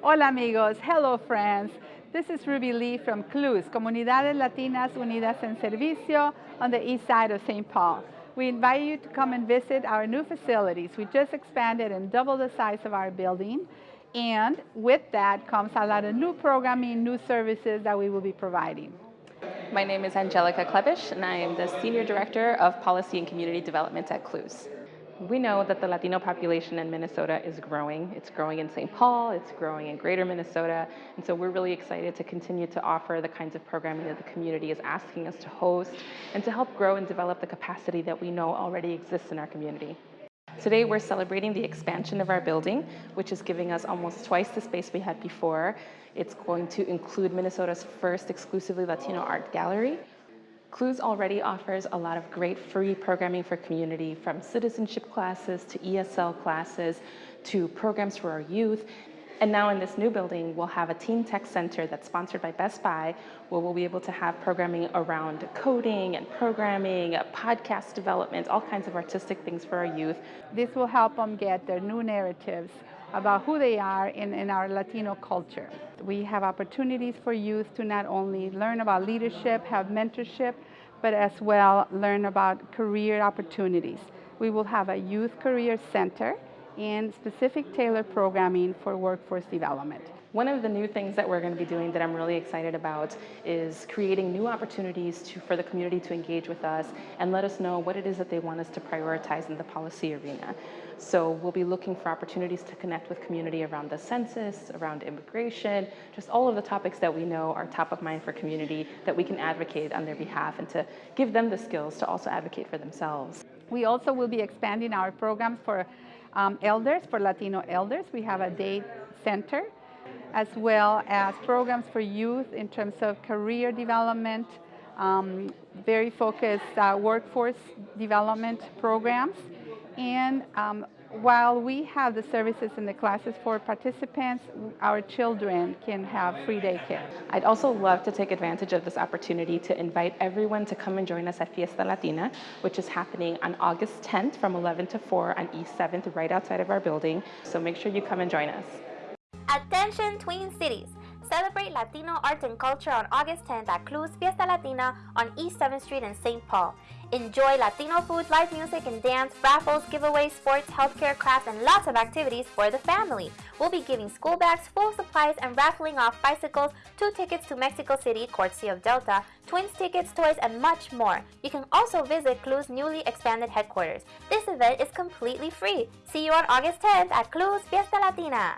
Hola amigos, hello friends. This is Ruby Lee from CLUES, Comunidades Latinas Unidas en Servicio on the east side of St. Paul. We invite you to come and visit our new facilities. We just expanded and doubled the size of our building. And with that comes a lot of new programming, new services that we will be providing. My name is Angelica Klebisch, and I am the Senior Director of Policy and Community Development at CLUES. We know that the Latino population in Minnesota is growing. It's growing in St. Paul, it's growing in greater Minnesota, and so we're really excited to continue to offer the kinds of programming that the community is asking us to host and to help grow and develop the capacity that we know already exists in our community. Today we're celebrating the expansion of our building, which is giving us almost twice the space we had before. It's going to include Minnesota's first exclusively Latino art gallery, CLUES already offers a lot of great free programming for community from citizenship classes to ESL classes to programs for our youth. And now in this new building, we'll have a Teen Tech Center that's sponsored by Best Buy, where we'll be able to have programming around coding and programming, uh, podcast development, all kinds of artistic things for our youth. This will help them get their new narratives about who they are in, in our Latino culture. We have opportunities for youth to not only learn about leadership, have mentorship, but as well learn about career opportunities. We will have a youth career center and specific tailored programming for workforce development. One of the new things that we're going to be doing that I'm really excited about is creating new opportunities to, for the community to engage with us and let us know what it is that they want us to prioritize in the policy arena. So we'll be looking for opportunities to connect with community around the census, around immigration, just all of the topics that we know are top of mind for community that we can advocate on their behalf and to give them the skills to also advocate for themselves. We also will be expanding our programs for um, elders, for Latino elders. We have a day center as well as programs for youth in terms of career development, um, very focused uh, workforce development programs. And um, while we have the services in the classes for participants, our children can have free daycare. I'd also love to take advantage of this opportunity to invite everyone to come and join us at Fiesta Latina, which is happening on August 10th from 11 to 4 on East 7th, right outside of our building. So make sure you come and join us. Attention Twin Cities! Celebrate Latino art and culture on August 10th at CLUES Fiesta Latina on East 7th Street in St. Paul. Enjoy Latino food, live music and dance, raffles, giveaways, sports, healthcare, crafts, and lots of activities for the family. We'll be giving school bags, full supplies, and raffling off bicycles, two tickets to Mexico City, courtesy of Delta, twins tickets, toys, and much more. You can also visit CLUES newly expanded headquarters. This event is completely free. See you on August 10th at CLUES Fiesta Latina.